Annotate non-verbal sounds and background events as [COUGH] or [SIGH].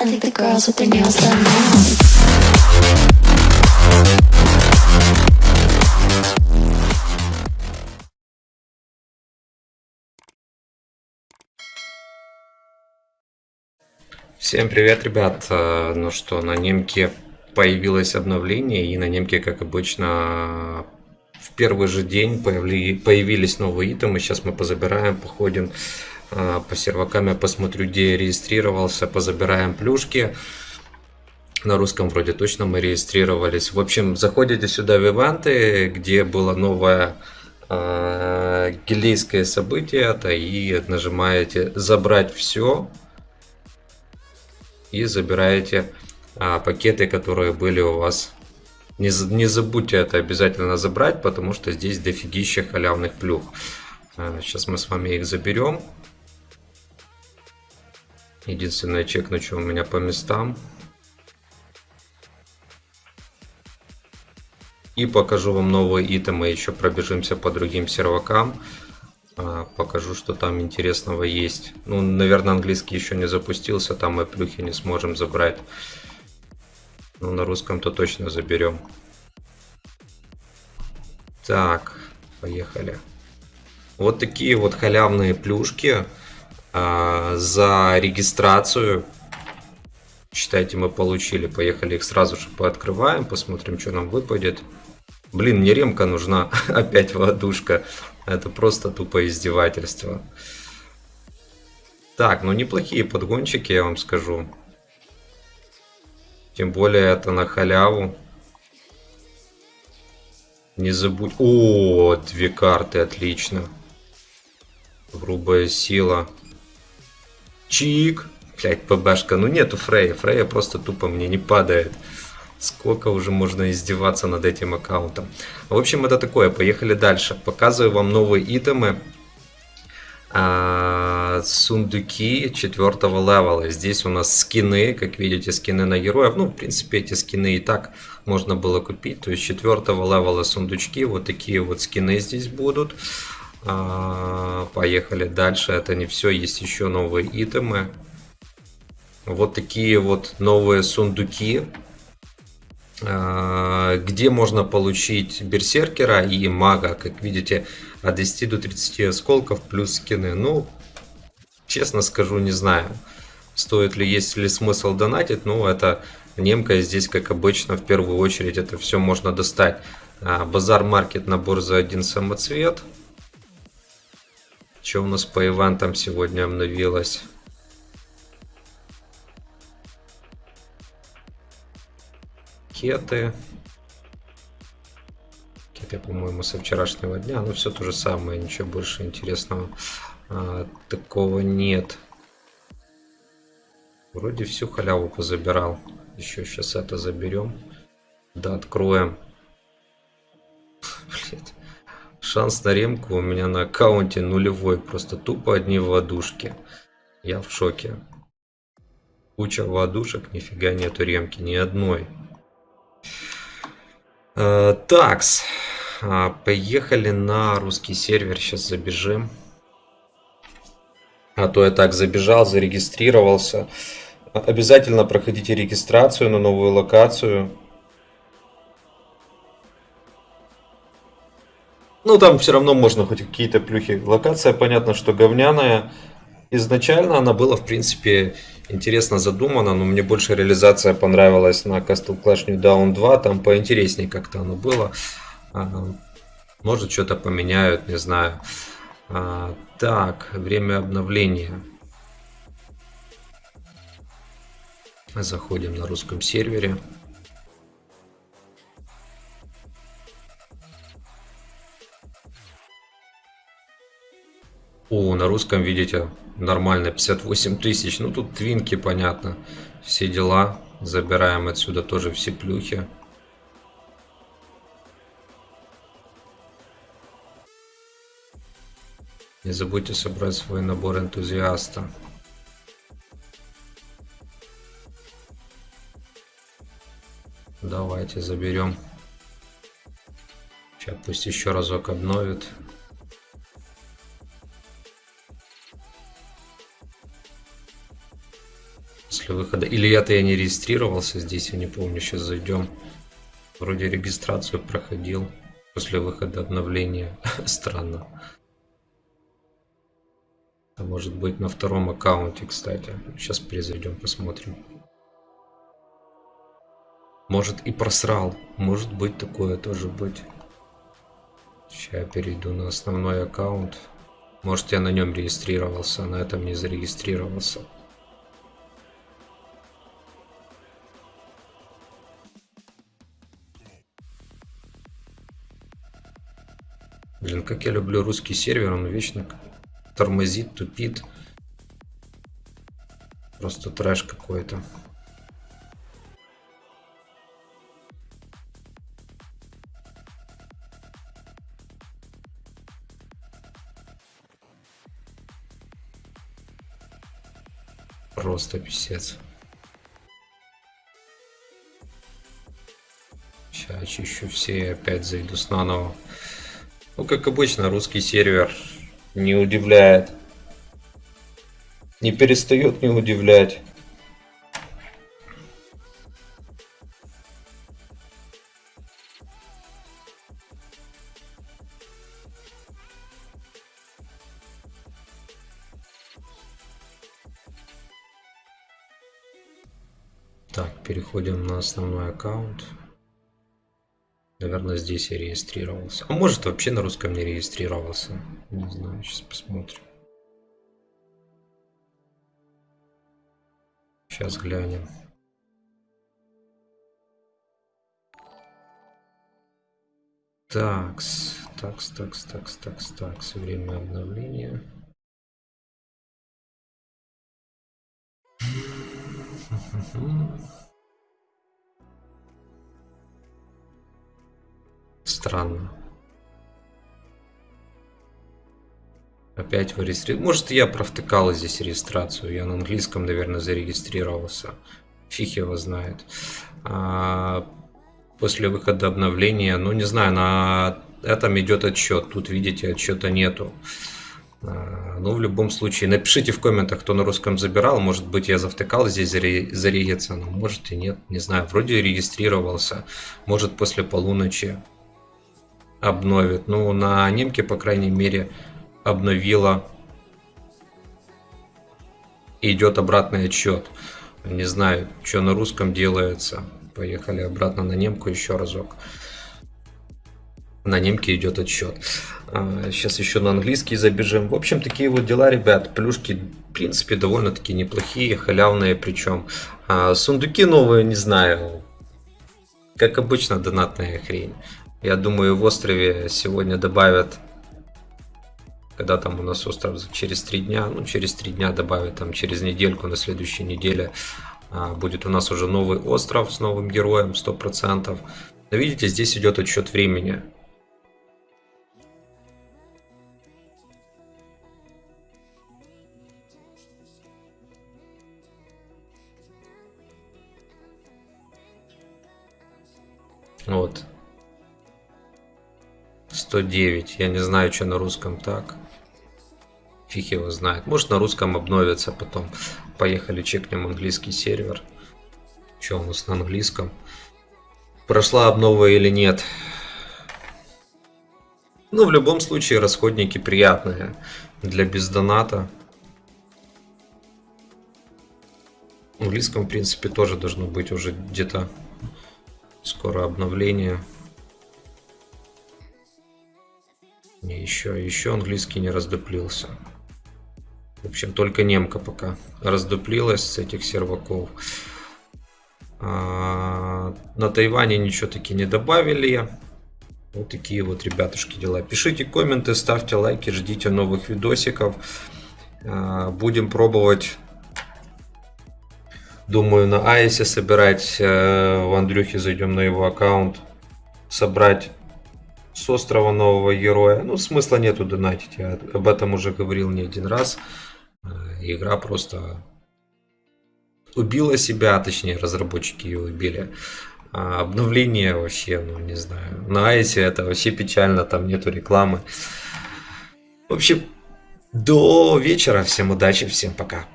I think the girls with their nails done now. Всем привет, ребят! Э, Ну что, на немке появилось обновление, и на немке, как обычно, в первый же день появли- появились новые итемы. Сейчас мы позабираем, походим по сервакам, я посмотрю, где я регистрировался, позабираем плюшки. На русском вроде точно мы регистрировались. В общем, заходите сюда в ивенты, где было новое э, гильдейское событие, это и нажимаете «Забрать все», и забираете а, пакеты, которые были у вас. Не, не забудьте это обязательно забрать, потому что здесь дофигища халявных плюх. А, сейчас мы с вами их заберем. Единственное, чекну, что у меня по местам. И покажу вам новые итемы, еще пробежимся по другим сервакам. А, Покажу, что там интересного есть. Ну, наверное, английский еще не запустился, там мы плюхи не сможем забрать. Ну, на русском-то точно заберем. Так, поехали. Вот такие вот халявные плюшки а, за регистрацию. Считайте, мы получили. Поехали их сразу же пооткрываем, посмотрим, что нам выпадет. Блин, мне ремка нужна. [LAUGHS] Опять водушка. Это просто тупо издевательство. Так, ну неплохие подгончики, я вам скажу. Тем более это на халяву. Не забудь... О, две карты, отлично. Грубая сила. Чик. Блять, ПБшка. Ну нету Фрея. Фрея просто тупо мне не падает. Сколько уже можно издеваться над этим аккаунтом. В общем, это такое. Поехали дальше. Показываю вам новые итемы. А, сундуки четвертого левела. Здесь у нас скины, как видите, скины на героев. Ну, в принципе, эти скины и так можно было купить. То есть четвертого левела сундучки. Вот такие вот скины здесь будут. А, поехали дальше. Это не все. Есть еще новые итемы. Вот такие вот новые сундуки а, где можно получить берсеркера и мага, как видите, от 10 до 30 осколков плюс скины. Ну, честно скажу, не знаю, стоит ли, есть ли смысл донатить, но это немка здесь, как обычно, в первую очередь это все можно достать. А, Базар-маркет, набор за один самоцвет. Что у нас по ивентам сегодня обновилось? Кеты. Кеты, по-моему, со вчерашнего дня. Но все то же самое, ничего больше интересного а, такого нет. Вроде всю халяву позабирал. Еще сейчас это заберем. Да, откроем. Шанс на ремку у меня на аккаунте нулевой. Просто тупо одни водушки. Я в шоке. Куча водушек, нифига нету ремки, ни одной. Э, Такс. А, Поехали на русский сервер. Сейчас забежим. А то я так забежал, зарегистрировался. Обязательно проходите регистрацию на новую локацию. Ну, там все равно можно хоть какие-то плюхи. Локация, понятно, что говняная. Изначально она была, в принципе, интересно задумана, но мне больше реализация понравилась на Castle Clash New Dawn 2. Там поинтереснее как-то оно было. А, Может, что-то поменяют, не знаю. А, Так, время обновления. Заходим на русском сервере. О, на русском, видите, нормально, 58 тысяч. Ну, тут твинки, понятно. Все дела. Забираем отсюда тоже все плюхи. Не забудьте собрать свой набор энтузиаста. Давайте заберем. Сейчас пусть еще разок обновит. После выхода. Или это я не регистрировался здесь, я не помню, сейчас зайдем. Вроде регистрацию проходил после выхода обновления. [LAUGHS] Странно. А может быть на втором аккаунте, кстати. Сейчас перезайдем, посмотрим. Может и просрал. Может быть такое тоже быть. Сейчас я перейду на основной аккаунт. Может я на нем регистрировался, а на этом не зарегистрировался. Блин, как я люблю русский сервер, он вечно тормозит, тупит. Просто трэш какой-то. Просто писец. Сейчас очищу все и опять зайду с наново. Ну, как обычно, русский сервер не удивляет. Не перестает не удивлять. Так, переходим на основной аккаунт. Наверное, здесь я регистрировался. А может, вообще на русском не регистрировался. Не знаю, сейчас посмотрим. Сейчас глянем. Такс, такс, такс, такс, такс, такс. Время обновления. [LAUGHS] Странно. Опять вы регистрировали. Может, я провтыкал здесь регистрацию. Я на английском, наверное, зарегистрировался. Фиг его знает. А, после выхода обновления, ну, не знаю, на этом идет отчет. Тут, видите, отчета нету. А, ну, в любом случае, напишите в комментах, кто на русском забирал. Может быть, я завтыкал здесь зарегиться, но может и нет. Не знаю, вроде регистрировался. Может, после полуночи обновит. Ну, на немке, по крайней мере, обновила. идет обратный отчет. Не знаю, что на русском делается. Поехали обратно на немку еще разок. На немке идет. Сейчас а, еще на английский забежим. В общем, такие вот дела, ребят. Плюшки, в принципе, довольно-таки неплохие, халявные причем. А, сундуки новые, не знаю. Как обычно, донатная хрень. Я думаю, в острове сегодня добавят, когда там у нас остров через три дня, ну через три дня добавят, там через недельку, на следующей неделе а, будет у нас уже новый остров с новым героем, 100%. Но видите, здесь идет отсчет времени. Вот, 109. Я не знаю, что на русском так. Фиг его знает. Может на русском обновится потом. Поехали, чекнем английский сервер. Что у нас на английском? Прошла обнова или нет? Ну, в любом случае, расходники приятные для бездоната. В английском, в принципе, тоже должно быть уже где-то скоро обновление. Не, еще, еще английский не раздуплился. В общем, только немка пока раздуплилась с этих серваков. А, на Тайване ничего таки не добавили. Вот такие вот, ребятушки, дела. Пишите комменты, ставьте лайки, ждите новых видосиков. А, будем пробовать, думаю, на Айсе собирать. Э, в Андрюхе зайдем на его аккаунт. Собрать с острова нового героя. Ну, смысла нету донатить, я об этом уже говорил не один раз. Э, игра просто убила себя, а точнее разработчики ее убили. А обновление вообще, ну не знаю. На Айсе это вообще печально, там нету рекламы. В общем, до вечера. Всем удачи, всем пока.